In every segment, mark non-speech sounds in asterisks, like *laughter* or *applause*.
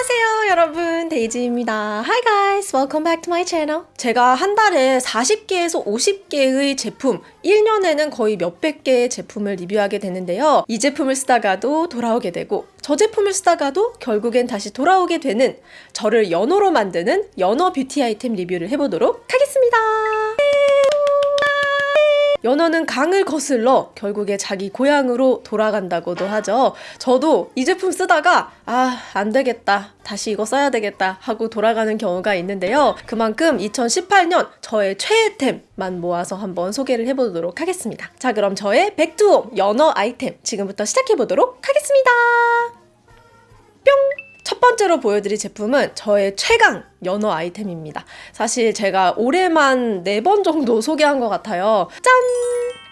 안녕하세요 여러분. 데이지입니다. Hi guys welcome back to my channel. 제가 한 달에 40개에서 50개의 제품 1년에는 거의 몇백 개의 제품을 리뷰하게 되는데요. 이 제품을 쓰다가도 돌아오게 되고 저 제품을 쓰다가도 결국엔 다시 돌아오게 되는 저를 연어로 만드는 연어 뷰티 아이템 리뷰를 해보도록 하겠습니다 연어는 강을 거슬러 결국에 자기 고향으로 돌아간다고도 하죠. 저도 이 제품 쓰다가 아, 안 되겠다. 다시 이거 써야 되겠다 하고 돌아가는 경우가 있는데요. 그만큼 2018년 저의 최애템만 모아서 한번 소개를 해보도록 하겠습니다. 자, 그럼 저의 백두홈 연어 아이템 지금부터 시작해보도록 하겠습니다. 뿅! 첫 번째로 보여드릴 제품은 저의 최강 연어 아이템입니다. 사실 제가 올해만 4번 정도 *laughs* 소개한 것 같아요. 짠!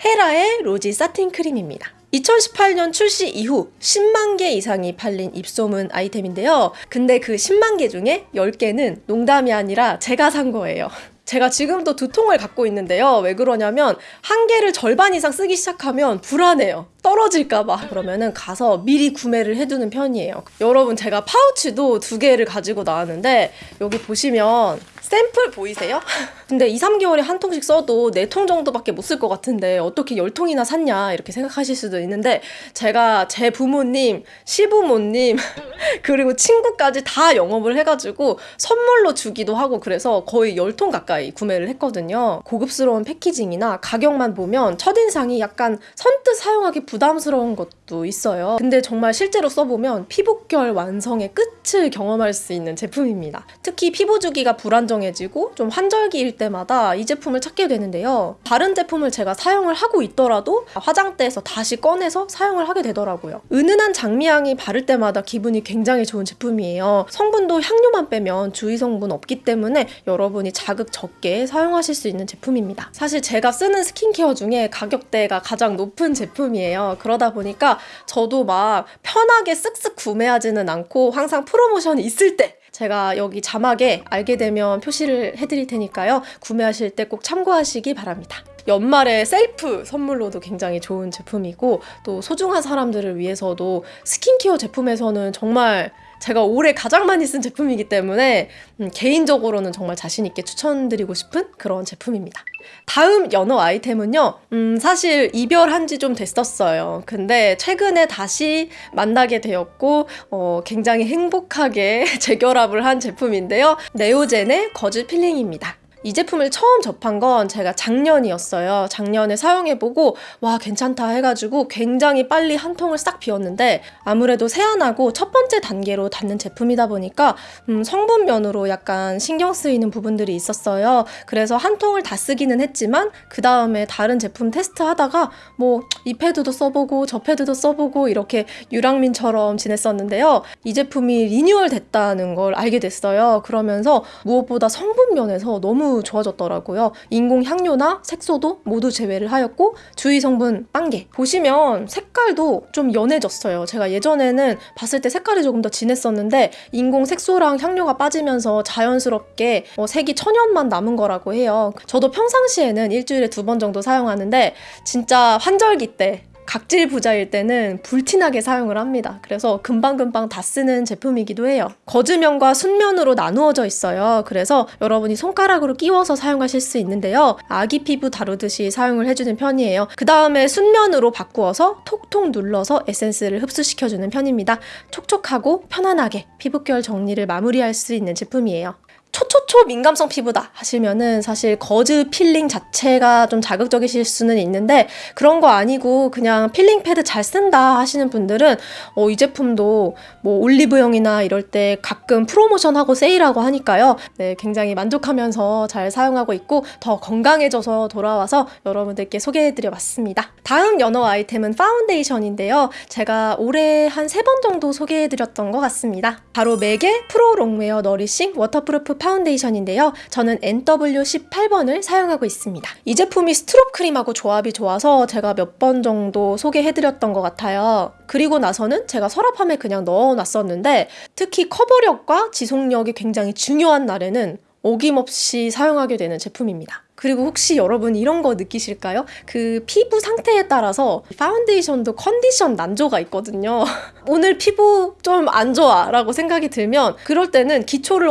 헤라의 로지 사틴 크림입니다. 2018년 출시 이후 10만 개 이상이 팔린 입소문 아이템인데요. 근데 그 10만 개 중에 10개는 농담이 아니라 제가 산 거예요. 제가 지금도 두 통을 갖고 있는데요. 왜 그러냐면 한 개를 절반 이상 쓰기 시작하면 불안해요. 떨어질까봐. 그러면은 가서 미리 구매를 해두는 편이에요. 여러분 제가 파우치도 두 개를 가지고 나왔는데 여기 보시면 샘플 보이세요? *laughs* 근데 2, 3개월에 한 통씩 써도 4통 정도밖에 못 쓸 것 같은데 어떻게 10통이나 샀냐 이렇게 생각하실 수도 있는데 제가 제 부모님, 시부모님 *laughs* 그리고 친구까지 다 영업을 해가지고 선물로 주기도 하고 그래서 거의 10통 가까이 구매를 했거든요. 고급스러운 패키징이나 가격만 보면 첫인상이 약간 선뜻 사용하기 부담스러운 것도 있어요. 근데 정말 실제로 써보면 피부결 완성의 끝을 경험할 수 있는 제품입니다. 특히 피부 주기가 불안정 해지고 좀 환절기일 때마다 이 제품을 찾게 되는데요. 다른 제품을 제가 사용을 하고 있더라도 화장대에서 다시 꺼내서 사용을 하게 되더라고요. 은은한 장미향이 바를 때마다 기분이 굉장히 좋은 제품이에요. 성분도 향료만 빼면 주의 성분 없기 때문에 여러분이 자극 적게 사용하실 수 있는 제품입니다. 사실 제가 쓰는 스킨케어 중에 가격대가 가장 높은 제품이에요. 그러다 보니까 저도 막 편하게 쓱쓱 구매하지는 않고 항상 프로모션이 있을 때 제가 여기 자막에 알게 되면 표시를 해드릴 테니까요. 구매하실 때 꼭 참고하시기 바랍니다. 연말에 셀프 선물로도 굉장히 좋은 제품이고 또 소중한 사람들을 위해서도 스킨케어 제품에서는 정말 제가 올해 가장 많이 쓴 제품이기 때문에 음, 개인적으로는 정말 자신 있게 추천드리고 싶은 그런 제품입니다. 다음 연어 아이템은요, 음, 사실 이별한 지 좀 됐었어요. 근데 최근에 다시 만나게 되었고, 어, 굉장히 행복하게 *laughs* 재결합을 한 제품인데요. 네오젠의 거즈 필링입니다. 이 제품을 처음 접한 건 제가 작년이었어요. 작년에 사용해보고 와 괜찮다 해가지고 굉장히 빨리 한 통을 싹 비웠는데 아무래도 세안하고 첫 번째 단계로 닿는 제품이다 보니까 음, 성분면으로 약간 신경 쓰이는 부분들이 있었어요. 그래서 한 통을 다 쓰기는 했지만 그 다음에 다른 제품 테스트하다가 뭐 이 패드도 써보고 저 패드도 써보고 이렇게 유랑민처럼 지냈었는데요. 이 제품이 리뉴얼 됐다는 걸 알게 됐어요. 그러면서 무엇보다 성분면에서 너무 좋아졌더라고요. 인공 향료나 색소도 모두 제외를 하였고 주의 성분 빵개 보시면 색깔도 좀 연해졌어요. 제가 예전에는 봤을 때 색깔이 조금 더 진했었는데 인공 색소랑 향료가 빠지면서 자연스럽게 어, 색이 천연만 남은 거라고 해요. 저도 평상시에는 일주일에 두 번 정도 사용하는데 진짜 환절기 때 각질 부자일 때는 불티나게 사용을 합니다. 그래서 금방금방 다 쓰는 제품이기도 해요. 거즈면과 순면으로 나누어져 있어요. 그래서 여러분이 손가락으로 끼워서 사용하실 수 있는데요. 아기 피부 다루듯이 사용을 해주는 편이에요. 그 다음에 순면으로 바꾸어서 톡톡 눌러서 에센스를 흡수시켜주는 편입니다. 촉촉하고 편안하게 피부결 정리를 마무리할 수 있는 제품이에요. 초초 초 민감성 피부다 하시면은 사실 거즈 필링 자체가 좀 자극적이실 수는 있는데 그런 거 아니고 그냥 필링 패드 잘 쓴다 하시는 분들은 어, 이 제품도 뭐 올리브영이나 이럴 때 가끔 프로모션하고 세일하고 하니까요. 네, 굉장히 만족하면서 잘 사용하고 있고 더 건강해져서 돌아와서 여러분들께 소개해드려 봤습니다. 다음 연어 아이템은 파운데이션인데요. 제가 올해 한 세 번 정도 소개해드렸던 것 같습니다. 바로 맥의 Pro Longwear Nourishing Waterproof Foundation인데요. 저는 NW18번을 사용하고 있습니다. 이 제품이 Strobe Cream하고 조합이 좋아서 제가 몇 번 정도 소개해드렸던 것 같아요. 그리고 나서는 제가 서랍함에 그냥 넣어놨었는데 특히 커버력과 지속력이 굉장히 중요한 날에는 어김없이 사용하게 되는 제품입니다. 그리고 혹시 여러분 이런 거 느끼실까요? 그 피부 상태에 따라서 파운데이션도 컨디션 난조가 있거든요. *laughs* 오늘 피부 좀 안 좋아 라고 생각이 들면 그럴 때는 기초를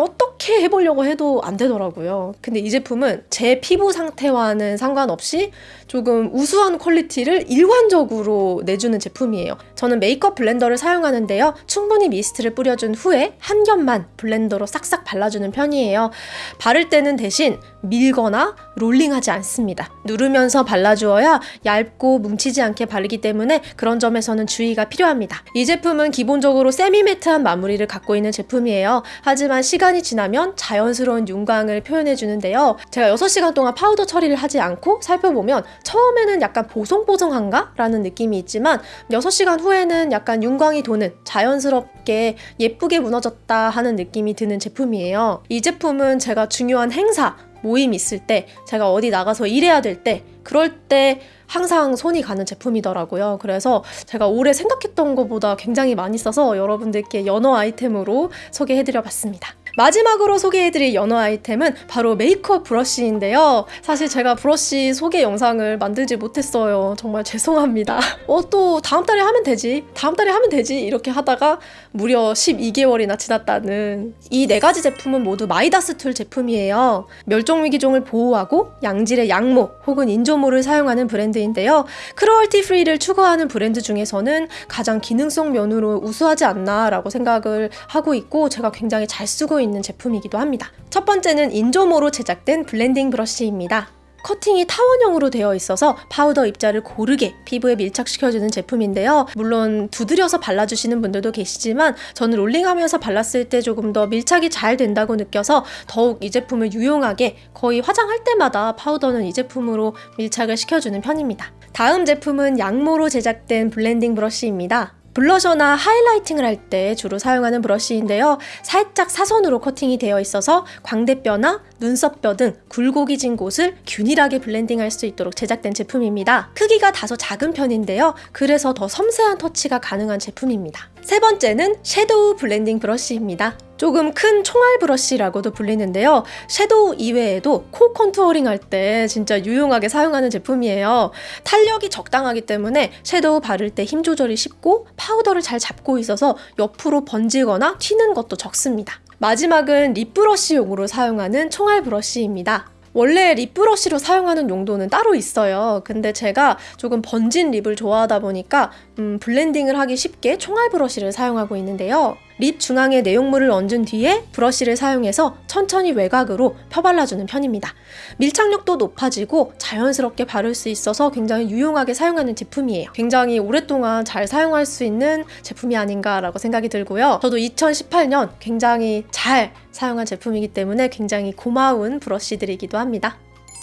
어떻게 해보려고 해도 안 되더라고요. 근데 이 제품은 제 피부 상태와는 상관없이 조금 우수한 quality를 일관적으로 내주는 제품이에요. 저는 메이크업 blender를 사용하는데요. 충분히 미스트를 뿌려준 후에 한 겹만 blender로 싹싹 발라주는 편이에요. 바를 때는 대신 밀거나 롤링하지 않습니다. 누르면서 발라주어야 얇고 뭉치지 않게 바르기 때문에 그런 점에서는 주의가 필요합니다. 이 제품은 기본적으로 semi-matte한 마무리를 갖고 있는 제품이에요. 하지만 시간이 지나면 자연스러운 윤광을 표현해 주는데요. 제가 6시간 동안 파우더 처리를 하지 않고 살펴보면 처음에는 약간 보송보송한가? 라는 느낌이 있지만 6시간 후 에는 약간 윤광이 도는 자연스럽게 예쁘게 무너졌다 하는 느낌이 드는 제품이에요. 이 제품은 제가 중요한 행사, 모임 있을 때, 제가 어디 나가서 일해야 될 때, 그럴 때 항상 손이 가는 제품이더라고요. 그래서 제가 올해 생각했던 것보다 굉장히 많이 써서 여러분들께 연어 아이템으로 소개해드려 봤습니다. 마지막으로 소개해드릴 연어 아이템은 바로 메이크업 브러쉬인데요. 사실 제가 브러쉬 소개 영상을 만들지 못했어요. 정말 죄송합니다. *laughs* 어, 또 다음 달에 하면 되지. 다음 달에 하면 되지. 이렇게 하다가 무려 12개월이나 지났다는 이 네 가지 제품은 모두 마이다스 툴 제품이에요. 멸종위기종을 보호하고 양질의 양모 혹은 인조모를 사용하는 브랜드인데요. cruelty free를 추구하는 브랜드 중에서는 가장 기능성 면으로 우수하지 않나 라고 생각을 하고 있고 제가 굉장히 잘 쓰고 있는 제품이기도 합니다. 첫 번째는 인조모로 제작된 블렌딩 브러쉬입니다. 커팅이 타원형으로 되어 있어서 파우더 입자를 고르게 피부에 밀착시켜주는 제품인데요. 물론 두드려서 발라주시는 분들도 계시지만 저는 롤링하면서 발랐을 때 조금 더 밀착이 잘 된다고 느껴서 더욱 이 제품을 유용하게 거의 화장할 때마다 파우더는 이 제품으로 밀착을 시켜주는 편입니다. 다음 제품은 양모로 제작된 블렌딩 브러쉬입니다. 블러셔나 highlighting을 할 때 주로 사용하는 브러쉬인데요. 살짝 사선으로 커팅이 되어 있어서 광대뼈나 눈썹뼈 등 굴곡이 진 곳을 균일하게 블렌딩할 수 있도록 제작된 제품입니다. 크기가 다소 작은 편인데요. 그래서 더 섬세한 터치가 가능한 제품입니다. 세 번째는 섀도우 블렌딩 브러쉬입니다. 조금 큰 총알 브러쉬라고도 불리는데요. 섀도우 이외에도 코 contouring 할 때 진짜 유용하게 사용하는 제품이에요. 탄력이 적당하기 때문에 섀도우 바를 때 힘 조절이 쉽고 파우더를 잘 잡고 있어서 옆으로 번지거나 튀는 것도 적습니다. 마지막은 립 브러쉬용으로 사용하는 총알 브러쉬입니다. 원래 립 브러쉬로 사용하는 용도는 따로 있어요. 근데 제가 조금 번진 립을 좋아하다 보니까 음, 블렌딩을 하기 쉽게 총알 브러쉬를 사용하고 있는데요. 립 중앙에 내용물을 얹은 뒤에 브러쉬를 사용해서 천천히 외곽으로 펴발라주는 편입니다. 밀착력도 높아지고 자연스럽게 바를 수 있어서 굉장히 유용하게 사용하는 제품이에요. 굉장히 오랫동안 잘 사용할 수 있는 제품이 아닌가라고 생각이 들고요. 저도 2018년 굉장히 잘 사용한 제품이기 때문에 굉장히 고마운 브러쉬들이기도 합니다.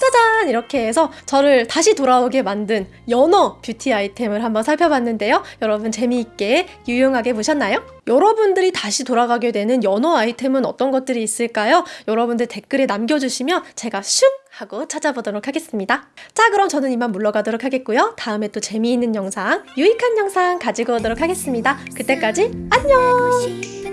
짜잔! 이렇게 해서 저를 다시 돌아오게 만든 연어 뷰티 아이템을 한번 살펴봤는데요. 여러분 재미있게 유용하게 보셨나요? 여러분들이 다시 돌아가게 되는 연어 아이템은 어떤 것들이 있을까요? 여러분들 댓글에 남겨주시면 제가 슝! 하고 찾아보도록 하겠습니다. 자, 그럼 저는 이만 물러가도록 하겠고요. 다음에 또 재미있는 영상, 유익한 영상 가지고 오도록 하겠습니다. 그때까지 안녕!